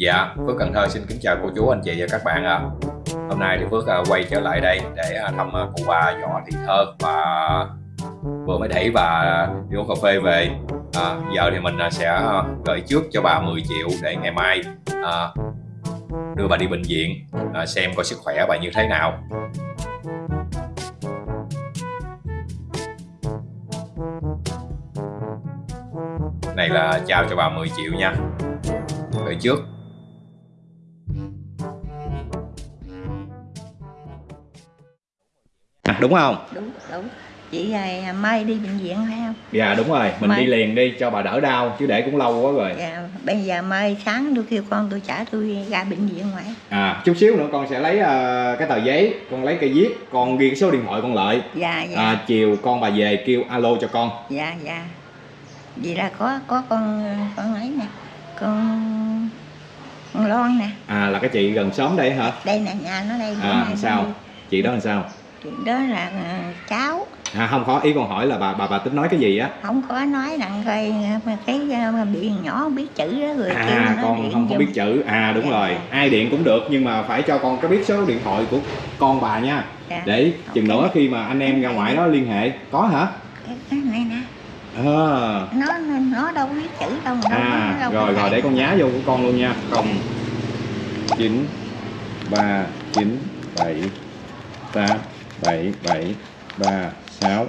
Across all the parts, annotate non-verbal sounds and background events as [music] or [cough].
Dạ, Phước Cần Thơ xin kính chào cô chú, anh chị và các bạn ạ. Hôm nay thì Phước à, quay trở lại đây để à, thăm à, cụ bà Võ Thị Thơ và vừa mới đẩy bà đi uống cà phê về. À, giờ thì mình sẽ gửi trước cho bà 10 triệu để ngày mai à, đưa bà đi bệnh viện à, xem coi sức khỏe bà như thế nào. Này là trao cho bà 10 triệu nha. Gửi trước đúng không? Đúng đúng. Chị à, mai đi bệnh viện phải không? Dạ đúng rồi. Mình mai. đi liền đi cho bà đỡ đau chứ để cũng lâu quá rồi. Dạ bây giờ mai sáng tôi kêu con tôi trả tôi ra bệnh viện ngoại à chút xíu nữa con sẽ lấy uh, cái tờ giấy con lấy cây viết con ghi cái số điện thoại con lợi dạ dạ. À, chiều con bà về kêu alo cho con. Dạ dạ. Vậy là có có con con ấy nè con con lon nè. À là cái chị gần xóm đây hả? Đây nè nhà nó đây. À sao? chị đó làm sao đó là ờ, cháu. À, không khó ý con hỏi là bà bà bà tính nói cái gì á? Không có nói rằng coi ờ, cái ờ, bị nhỏ không biết chữ đó rồi à con không có biết chữ. À đúng dạ. rồi. Ai điện cũng được nhưng mà phải cho con có biết số điện thoại của con bà nha. Dạ. để chừng okay. nữa khi mà anh em ra ngoài đó liên hệ. Có hả? Cái này nè. À. nó nó đâu biết chữ đâu à đâu rồi rồi để con nhá vô của con luôn nha. Không. Chín ba chín bảy tám 7 7 3 6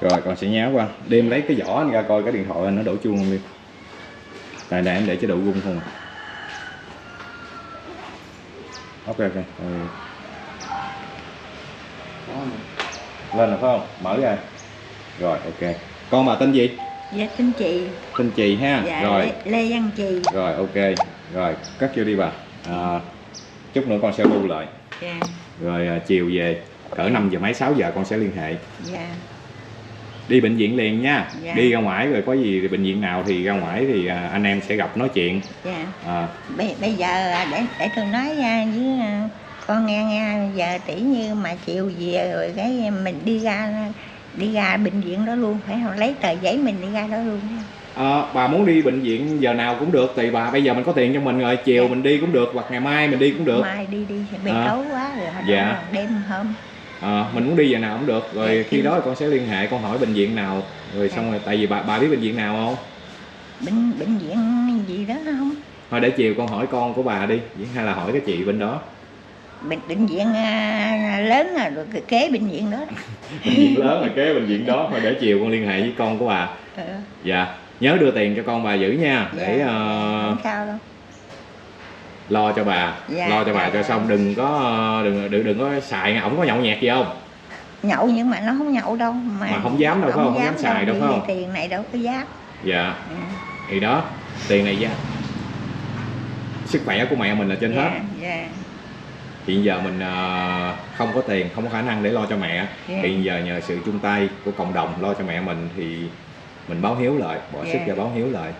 rồi con sẽ nháo qua. Đêm lấy cái vỏ anh ra coi cái điện thoại anh nó đổ chuông không đi. Này này em để chế độ gung không à. Ok ok. Ừ. lên rồi phải không? Mở ra. Rồi ok. Con bà tên gì? Dạ tên chị. Tên chị ha? Dạ, rồi. Lê, lê văn chị rồi ok. Rồi cắt vô đi bà. À, chút nữa con sẽ lưu lại. Dạ. rồi à, chiều về cỡ 5 giờ mấy 6 giờ con sẽ liên hệ dạ đi bệnh viện liền nha dạ. đi ra ngoài rồi có gì bệnh viện nào thì ra ngoài thì à, anh em sẽ gặp nói chuyện dạ à. bây, bây giờ để để tôi nói với à, con nghe nghe giờ tỷ như mà chiều về rồi cái mình đi ra đi ra bệnh viện đó luôn phải không lấy tờ giấy mình đi ra đó luôn À, bà muốn đi bệnh viện giờ nào cũng được tùy bà bây giờ mình có tiền cho mình rồi chiều dạ. mình đi cũng được hoặc ngày mai mình đi cũng được mai đi đi bị à. tối quá rồi dạ. đêm hôm à, mình muốn đi giờ nào cũng được. Rồi dạ, khi đó con sẽ liên hệ con hỏi bệnh viện nào. Rồi xong rồi tại vì bà bà biết bệnh viện nào không? Bệnh bệnh viện gì đó không? Thôi để chiều con hỏi con của bà đi hay là hỏi cái chị bên đó. Bệnh bệnh viện uh, lớn là rồi kế bệnh viện đó. [laughs] Bệnh viện lớn là kế bệnh viện đó. Thôi để chiều con liên hệ với con của bà. Ừ. dạ nhớ đưa tiền cho con bà giữ nha. Dạ, để uh, không sao đâu lo cho bà dạ, lo cho dạ, bà cho dạ. xong đừng có đừng đừng đừng có xài ổng có nhậu nhẹt gì không nhậu nhưng mà nó không nhậu đâu mà, mà không dám đâu không, không, không dám xài đâu, đâu không tiền này đâu có dám dạ ừ. thì đó tiền này ra sức khỏe của mẹ mình là trên dạ, hết dạ. hiện giờ mình uh, không có tiền không có khả năng để lo cho mẹ dạ. hiện giờ nhờ sự chung tay của cộng đồng lo cho mẹ mình thì mình báo hiếu lại bỏ dạ. sức ra báo hiếu lại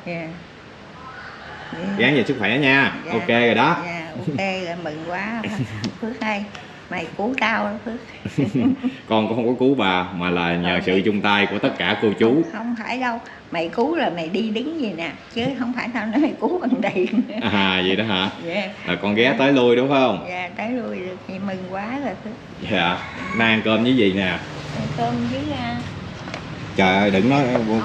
dạ. Dáng về sức khỏe nha. Dạ. ok rồi đó. dạ, ok rồi mừng quá. [laughs] Phước hay. Mày cứu tao đó phước. [laughs] Con cũng không có cứu bà mà là nhờ sự chung tay của tất cả cô chú. Không, phải đâu. Mày cứu là mày đi đứng gì nè chứ không phải tao nói mày cứu bằng tiền à vậy đó hả? Dạ. là con ghé tới lui đúng không? Dạ tới lui được. Thì mừng quá rồi phước. Dạ. Nay ăn cơm với gì nè? Cơm với uh, trời ơi đừng nói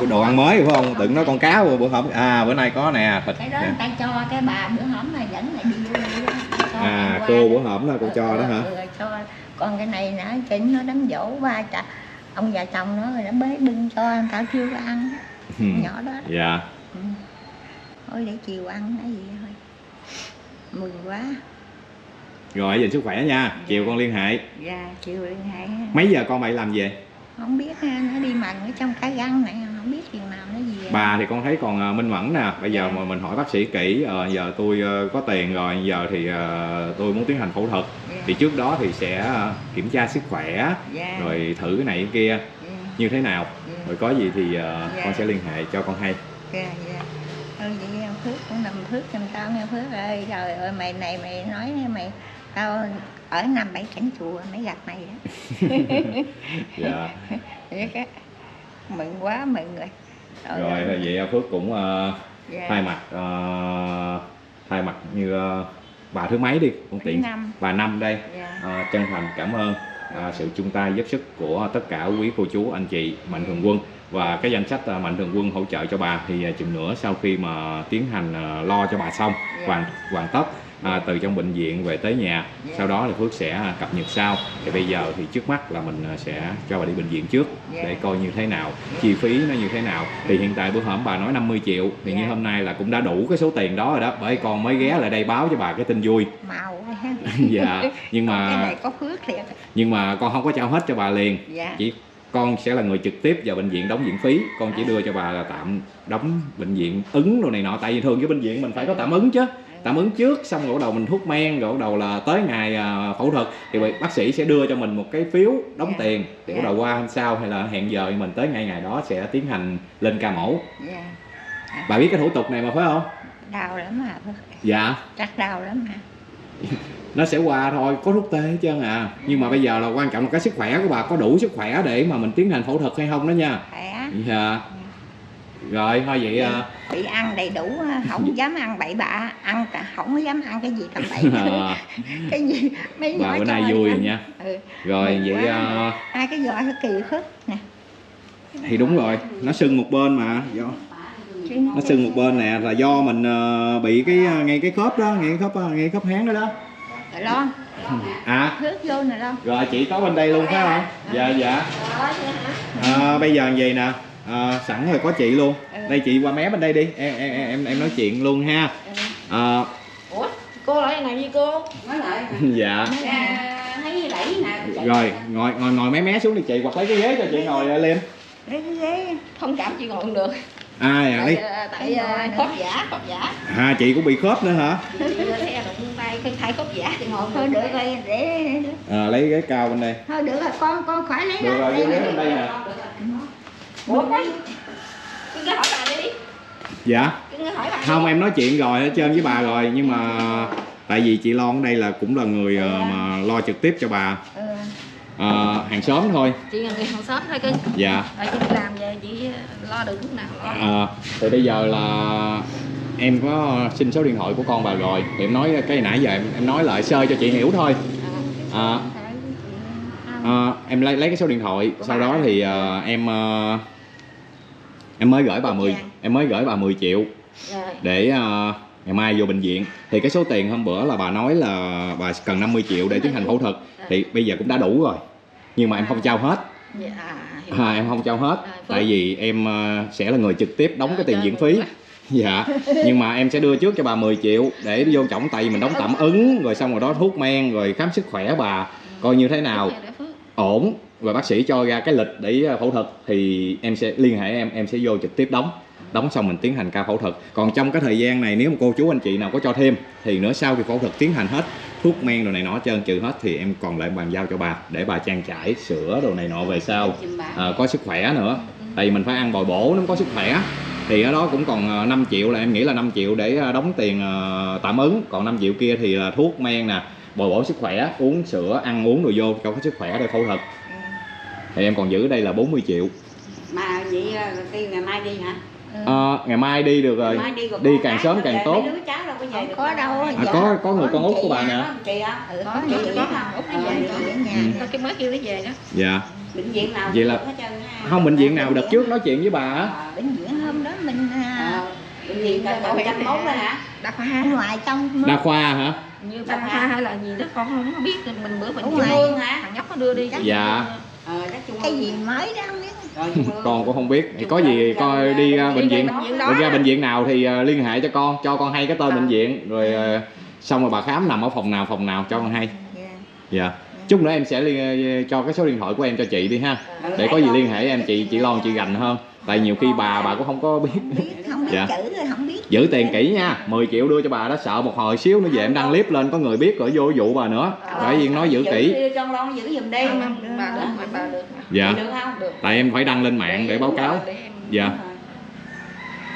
đồ ăn mới phải không? Đừng nói con cá bữa hổm. À bữa nay có nè thịt cái đó người ta cho cái bà bữa hổm là dẫn lại đi à cô bữa hổm là cô cho đó hả? Ừ, cho. Còn cái này nè chính nó đám dỗ ba chà ông già chồng nó rồi nó bế bưng cho anh tao chưa ăn. Ừ. nhỏ đó. Dạ. Ừ. thôi để chiều ăn cái gì thôi. Mừng quá. Rồi giờ sức khỏe nha. Chiều con liên hệ. Dạ chiều liên hệ. Mấy giờ con phải làm về không biết nó đi mần ở trong cái găng này không biết chừng nào nó gì bà thì con thấy còn à, minh mẫn nè bây giờ. Dạ. mà mình hỏi bác sĩ kỹ ờ, giờ tôi ờ, có tiền rồi giờ thì ờ, tôi muốn tiến hành phẫu thuật yeah. Dạ. thì trước đó thì sẽ kiểm tra sức khỏe yeah. Dạ. rồi thử cái này cái kia yeah. như thế nào yeah. rồi có gì thì yeah. con sẽ liên hệ cho con hay yeah, yeah. Ừ, vậy Phước cũng nằm Phước giùm tao nghe Phước ơi trời ơi mày này mày nói mày tao ở năm bảy cảnh chùa mới gặp mày đó [laughs] dạ. [laughs] Cái mừng quá mừng rồi. Rồi, rồi. vậy phước cũng uh, dạ. thay mặt uh, thay mặt như ờ, bà thứ mấy đi không tiện? Năm. Bà năm đây. Dạ. À, chân thành cảm ơn à, sự chung tay giúp sức của tất cả quý cô chú anh chị mạnh thường quân. Và cái danh sách à, mạnh thường quân hỗ trợ cho bà thì à, chừng nữa sau khi mà tiến hành à, lo cho bà xong Dạ. hoàn hoàn tất à, từ trong bệnh viện về tới nhà. Dạ. sau đó thì Phước sẽ cập nhật sau. Thì bây giờ thì trước mắt là mình à, sẽ cho bà đi bệnh viện trước Dạ. để coi như thế nào chi phí nó như thế nào. Thì hiện tại bữa hổm bà nói 50 triệu thì như Dạ. hôm nay là cũng đã đủ cái số tiền đó rồi đó. Bởi con mới ghé lại đây báo cho bà cái tin vui. Màu [laughs] dạ nhưng Còn cái mà này có phước thiệt. nhưng mà con không có trao hết cho bà liền. Dạ. Chỉ con sẽ là người trực tiếp vào bệnh viện đóng viện phí. Con chỉ đưa cho bà là tạm đóng bệnh viện ứng đồ này nọ. Tại vì thường cái bệnh viện mình phải có tạm ứng chứ tạm ứng trước xong rồi bắt đầu mình thuốc men rồi bắt đầu là tới ngày à, phẫu thuật thì bác sĩ sẽ đưa cho mình một cái phiếu đóng Dạ. tiền thì bắt Dạ. đầu qua hôm sau hay là hẹn giờ thì mình tới ngày ngày đó sẽ tiến hành lên ca mổ. Dạ. Bà biết cái thủ tục này mà phải không? Đau lắm Phước. dạ. Chắc đau lắm mà. [laughs] Nó sẽ qua thôi có thuốc tê hết trơn à. Nhưng mà bây giờ là quan trọng là cái sức khỏe của bà có đủ sức khỏe để mà mình tiến hành phẫu thuật hay không đó nha. Khỏe. Dạ rồi thôi vậy à, bị ăn đầy đủ không [laughs] dám ăn bậy bạ ăn không dám ăn cái gì tầm bậy. À, [laughs] [laughs] cái gì mấy bà bữa nay vui rồi nha. Ừ. rồi Mừng vậy à, hai cái giò nó kỳ phức nè. thì đúng rồi nó sưng một bên mà do. Nó sưng một bên nè là do mình ờ, bị cái ờ, ngay cái khớp đó ngay cái khớp ờ, ngay cái khớp háng đó đó. Rồi lo. À. Nước vô nè lo. Rồi chị có bên đây luôn phải không? Dạ. Dạ à, bây giờ vậy nè à, sẵn rồi có chị luôn. Đây chị qua mé bên đây đi. Em em em em nói chuyện luôn ha. À, Ủa, cô lại này với cô? nói lại. [laughs] Dạ. À, thấy đẩy nè. Rồi ngồi ngồi ngồi mé mé xuống đi chị. Hoặc lấy cái ghế cho chị ngồi lên. lấy cái ghế. Thông cảm chị ngồi không được. à dạ, lấy Tại, tại khớp giả, khớp giả. à chị cũng bị khớp nữa hả? Chị thấy đụng tay cái thay khớp giả chị ngồi thôi không được rồi để à, lấy ghế cao bên đây. Thôi được rồi con con khỏi lấy được rồi cái ghế bên đây nè Ủa cái cứ hỏi bà đi. dạ Cứ hỏi bà. đi. không em nói chuyện rồi hết trơn với bà rồi nhưng mà tại vì chị Lon ở đây là cũng là người ờ, mà lo trực tiếp cho bà ừ. Ờ, hàng xóm thôi Chị là người hàng xóm thôi cưng. dạ Rồi chị đi làm về chị lo được lúc nào lo. Ờ, thì bây giờ là em có xin số điện thoại của con bà rồi thì em nói cái nãy giờ em, em nói lại sơ cho chị hiểu thôi à, à, em lấy lấy cái số điện thoại sau đó thì ờ, em ờ, em mới gửi bà 10 em mới gửi bà 10 triệu Rồi. để ờ, ngày mai vô bệnh viện. Thì cái số tiền hôm bữa là bà nói là bà cần 50 triệu để tiến hành phẫu thuật. Thì bây giờ cũng đã đủ rồi nhưng mà em không trao hết. Dạ, à, em không trao hết À, tại vì em ờ, sẽ là người trực tiếp đóng cái tiền viện phí. dạ nhưng mà em sẽ đưa trước cho bà 10 triệu để vô trọng tại vì mình đóng tạm ứng rồi xong rồi đó thuốc men rồi khám sức khỏe bà coi như thế nào. Ổn và bác sĩ cho ra cái lịch để ờ, phẫu thuật thì em sẽ liên hệ em em sẽ vô trực tiếp đóng đóng xong mình tiến hành ca phẫu thuật. Còn trong cái thời gian này nếu mà cô chú anh chị nào có cho thêm thì nữa sau khi phẫu thuật tiến hành hết thuốc men đồ này nọ trơn trừ hết thì em còn lại bàn giao cho bà để bà trang trải sữa đồ này nọ về sau. à, có sức khỏe nữa. Tại vì mình phải ăn bồi bổ nó có sức khỏe thì ở đó cũng còn ờ, 5 triệu là em nghĩ là 5 triệu để ờ, đóng tiền ờ, tạm ứng. Còn 5 triệu kia thì là thuốc men nè bồi bổ sức khỏe uống sữa ăn uống đồ vô cho có sức khỏe để phẫu thuật thì em còn giữ đây là 40 triệu mà vậy đi ngày mai đi hả Ờ, ngày mai đi được rồi Ngày mai đi, rồi đi càng sớm càng tốt. có được có đâu à, dạ. có có người con út của bà à. nè Có ừ, Có, Ờ, cái mới kêu nó về đó. dạ bệnh viện nào Vậy là- được không bệnh viện nào đợt trước nói chuyện với bà á Ờ, bệnh viện hôm đó mình à, ờ, bệnh viện chăm mốt đó hả Đa ở khoa. ngoài trong đa khoa hả Như đa khoa hay là gì đó con không có biết mình bữa mình ngoài. Hả thằng nhóc nó đưa đi. Dạ. Ờ cái gì mới đó không biết. Con cũng không biết. Thì có gì coi đi ra bệnh viện bệnh ra bệnh viện nào thì ờ, liên hệ cho con cho con hay cái tên bệnh viện. Rồi ờ, xong rồi bà khám nằm ở phòng nào phòng nào cho con hay. Dạ. dạ. Chút nữa em sẽ liên cho cái số điện thoại của em cho chị đi ha. Để có gì liên hệ em chị chị lon chị gành hơn. Tại nhiều khi bà bà cũng không có biết. Biết không biết Dạ. Giữ tiền kỹ nha 10 triệu đưa cho bà đó sợ một hồi xíu nữa về em đăng clip lên có người biết rồi vô vụ bà nữa. Bởi vì nói giữ kỹ. Giữ cho con giữ giùm đi. Bà được mà bà được. Mà. dạ. Được không? Được. tại em phải đăng lên mạng để báo cáo. Dạ.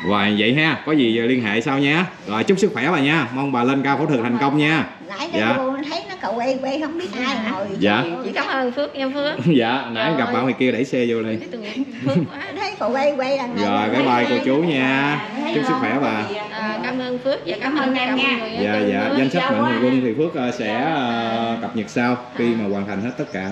Và vậy ha có gì liên hệ sau nha. Rồi chúc sức khỏe bà nha. Mong bà lên cao phẫu thuật thành công nha nãy Dạ. cái cô thấy nó cậu quay quay không biết ai ngồi. Dạ. chị cảm ơn phước nha phước. Dạ nãy gặp bạn ngoài kia đẩy xe vô liền Thấy cậu quay quay là rồi bye bye cô chú nha. Chúc sức khỏe bà. À, cảm ơn phước và cảm ơn em nha. dạ dạ. Danh sách mạnh thường quân thì phước ờ, sẽ ờ, cập nhật sau khi mà hoàn thành hết tất cả